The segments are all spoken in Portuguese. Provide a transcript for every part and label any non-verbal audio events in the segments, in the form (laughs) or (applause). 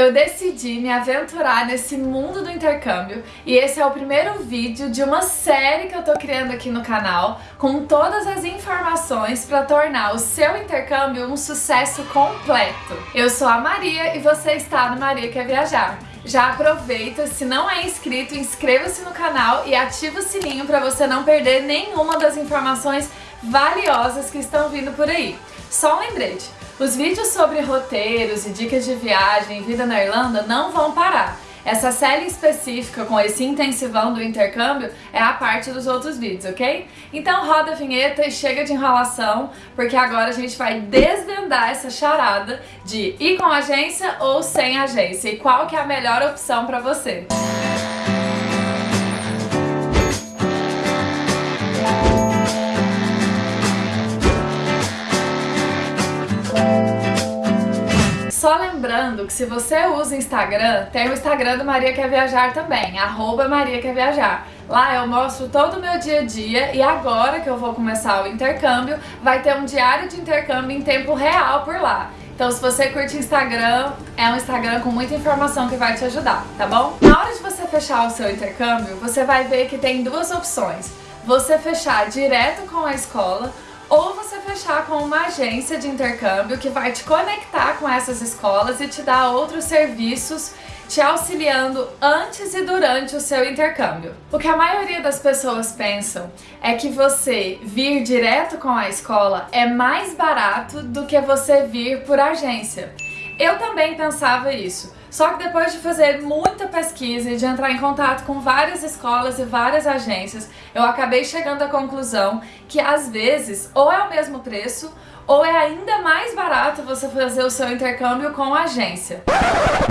eu decidi me aventurar nesse mundo do intercâmbio e esse é o primeiro vídeo de uma série que eu tô criando aqui no canal com todas as informações para tornar o seu intercâmbio um sucesso completo. Eu sou a Maria e você está no Maria Quer Viajar. Já aproveita, se não é inscrito, inscreva-se no canal e ativa o sininho para você não perder nenhuma das informações valiosas que estão vindo por aí. Só um lembrete, os vídeos sobre roteiros e dicas de viagem e vida na Irlanda não vão parar. Essa série específica com esse intensivão do intercâmbio é a parte dos outros vídeos, ok? Então roda a vinheta e chega de enrolação, porque agora a gente vai desvendar essa charada de ir com agência ou sem agência e qual que é a melhor opção para você. Só lembrando que se você usa Instagram, tem o Instagram do Maria Quer Viajar também, arroba Maria Quer Viajar. Lá eu mostro todo o meu dia a dia e agora que eu vou começar o intercâmbio, vai ter um diário de intercâmbio em tempo real por lá. Então se você curte Instagram, é um Instagram com muita informação que vai te ajudar, tá bom? Na hora de você fechar o seu intercâmbio, você vai ver que tem duas opções. Você fechar direto com a escola ou você fechar com uma agência de intercâmbio que vai te conectar com essas escolas e te dar outros serviços te auxiliando antes e durante o seu intercâmbio. O que a maioria das pessoas pensam é que você vir direto com a escola é mais barato do que você vir por agência. Eu também pensava isso, só que depois de fazer muita pesquisa e de entrar em contato com várias escolas e várias agências, eu acabei chegando à conclusão que às vezes ou é o mesmo preço ou é ainda mais barato você fazer o seu intercâmbio com a agência.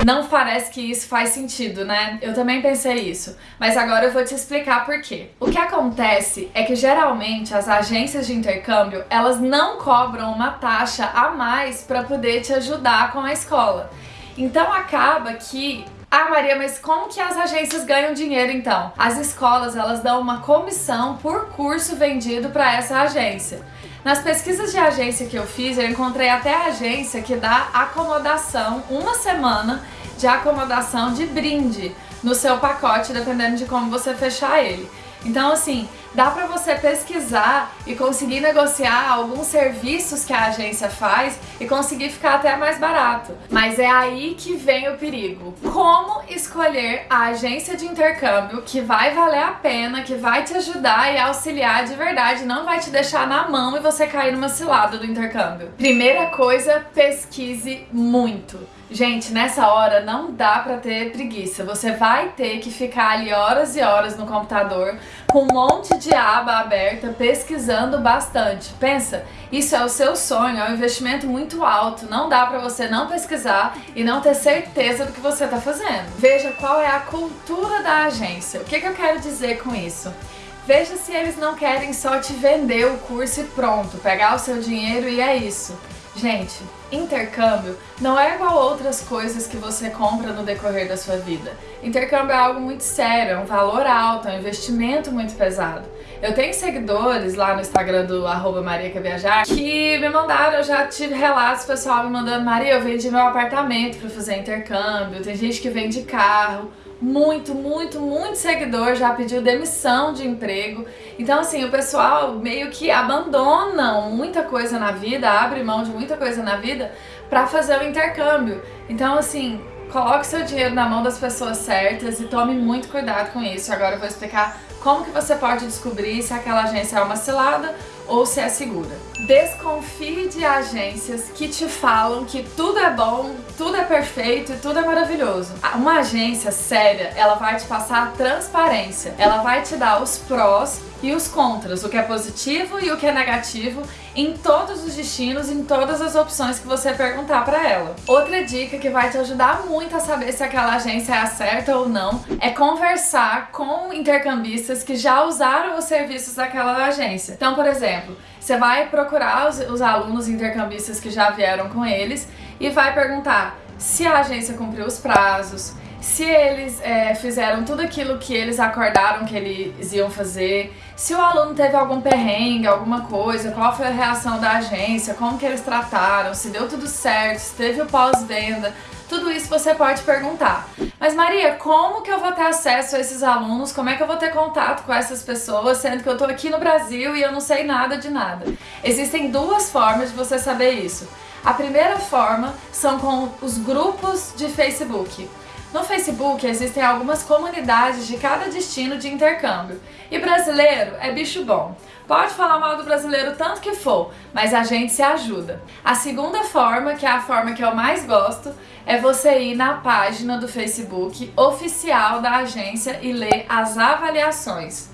Não parece que isso faz sentido, né? Eu também pensei isso, mas agora eu vou te explicar por quê. O que acontece é que geralmente as agências de intercâmbio, elas não cobram uma taxa a mais para poder te ajudar com a escola. Então acaba que ah, Maria, mas como que as agências ganham dinheiro então? As escolas, elas dão uma comissão por curso vendido para essa agência. Nas pesquisas de agência que eu fiz, eu encontrei até agência que dá acomodação, uma semana de acomodação de brinde no seu pacote, dependendo de como você fechar ele. Então, assim, dá para você pesquisar e conseguir negociar alguns serviços que a agência faz e conseguir ficar até mais barato. Mas é aí que vem o perigo. Como escolher a agência de intercâmbio que vai valer a pena, que vai te ajudar e auxiliar de verdade, não vai te deixar na mão e você cair numa cilada do intercâmbio. Primeira coisa, pesquise muito. Gente, nessa hora não dá pra ter preguiça. Você vai ter que ficar ali horas e horas no computador com um monte de aba aberta, pesquisando bastante. Pensa, isso é o seu sonho, é um investimento muito alto. Não dá pra você não pesquisar e não ter certeza do que você tá fazendo. Veja qual é a cultura da agência. O que, que eu quero dizer com isso? Veja se eles não querem só te vender o curso e pronto, pegar o seu dinheiro e é isso. Gente, intercâmbio não é igual outras coisas que você compra no decorrer da sua vida. Intercâmbio é algo muito sério, é um valor alto, é um investimento muito pesado. Eu tenho seguidores lá no Instagram do arroba que me mandaram, eu já tive relatos pessoal me mandando Maria, eu vendi meu apartamento para fazer intercâmbio, tem gente que vende carro, muito, muito, muito seguidor já pediu demissão de emprego. Então, assim, o pessoal meio que abandona muita coisa na vida, abre mão de muita coisa na vida para fazer o intercâmbio. Então, assim, coloque seu dinheiro na mão das pessoas certas e tome muito cuidado com isso. Agora eu vou explicar como que você pode descobrir se aquela agência é uma cilada ou se é segura. Desconfie de agências que te falam que tudo é bom, tudo é perfeito e tudo é maravilhoso. Uma agência séria, ela vai te passar transparência, ela vai te dar os prós e os contras, o que é positivo e o que é negativo em todos os destinos, em todas as opções que você perguntar para ela. Outra dica que vai te ajudar muito a saber se aquela agência é a certa ou não é conversar com intercambistas que já usaram os serviços daquela agência. Então, por exemplo, você vai procurar os, os alunos intercambistas que já vieram com eles e vai perguntar se a agência cumpriu os prazos, se eles é, fizeram tudo aquilo que eles acordaram que eles iam fazer, se o aluno teve algum perrengue, alguma coisa, qual foi a reação da agência, como que eles trataram, se deu tudo certo, se teve o pós-venda, Tudo isso você pode perguntar. Mas Maria, como que eu vou ter acesso a esses alunos? Como é que eu vou ter contato com essas pessoas, sendo que eu tô aqui no Brasil e eu não sei nada de nada? Existem duas formas de você saber isso. A primeira forma são com os grupos de Facebook. No Facebook existem algumas comunidades de cada destino de intercâmbio. E brasileiro é bicho bom. Pode falar mal do brasileiro tanto que for, mas a gente se ajuda. A segunda forma, que é a forma que eu mais gosto, é você ir na página do Facebook oficial da agência e ler as avaliações.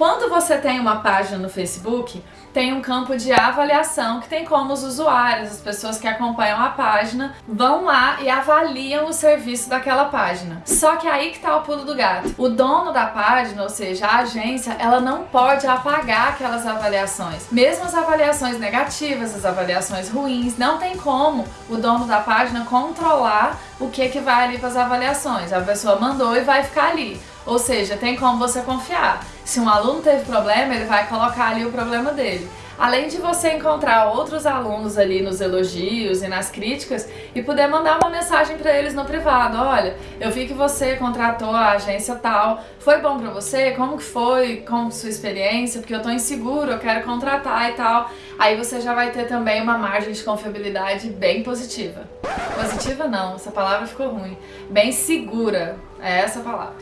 Quando você tem uma página no Facebook, tem um campo de avaliação que tem como os usuários, as pessoas que acompanham a página, vão lá e avaliam o serviço daquela página. Só que aí que tá o pulo do gato. O dono da página, ou seja, a agência, ela não pode apagar aquelas avaliações. Mesmo as avaliações negativas, as avaliações ruins, não tem como o dono da página controlar o que que vai ali para as avaliações. A pessoa mandou e vai ficar ali. Ou seja, tem como você confiar. Se um aluno teve problema, ele vai colocar ali o problema dele. Além de você encontrar outros alunos ali nos elogios e nas críticas e poder mandar uma mensagem para eles no privado, olha, eu vi que você contratou a agência tal, foi bom para você? Como que foi? Como sua experiência? Porque eu tô inseguro, eu quero contratar e tal. Aí você já vai ter também uma margem de confiabilidade bem positiva. Positiva não, essa palavra ficou ruim. Bem segura, é essa a palavra.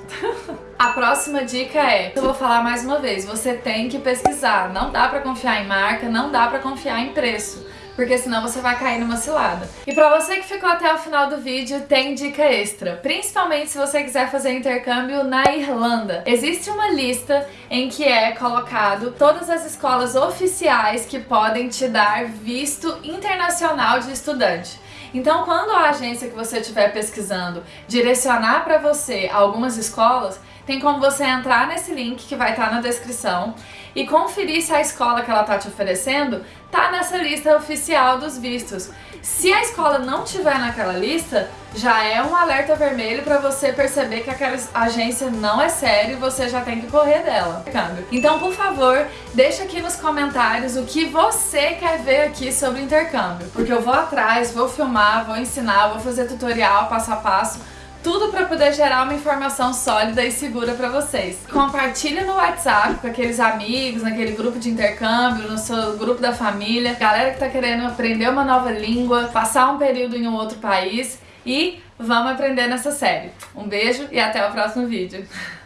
(laughs) a próxima dica é, eu vou falar mais uma vez, você tem que pesquisar. Não dá pra confiar em marca, não dá pra confiar em preço porque senão você vai cair numa cilada. E pra você que ficou até o final do vídeo, tem dica extra, principalmente se você quiser fazer intercâmbio na Irlanda. Existe uma lista em que é colocado todas as escolas oficiais que podem te dar visto internacional de estudante. Então, quando a agência que você estiver pesquisando direcionar para você algumas escolas, tem como você entrar nesse link que vai estar na descrição e conferir se a escola que ela está te oferecendo tá nessa lista oficial dos vistos. Se a escola não tiver naquela lista, já é um alerta vermelho para você perceber que aquela agência não é séria e você já tem que correr dela. Então, por favor, deixa aqui nos comentários o que você quer ver aqui sobre intercâmbio, porque eu vou atrás, vou filmar, vou ensinar, vou fazer tutorial passo a passo tudo para poder gerar uma informação sólida e segura para vocês. Compartilha no WhatsApp com aqueles amigos, naquele grupo de intercâmbio, no seu grupo da família, galera que tá querendo aprender uma nova língua, passar um período em um outro país e vamos aprender nessa série. Um beijo e até o próximo vídeo. (laughs)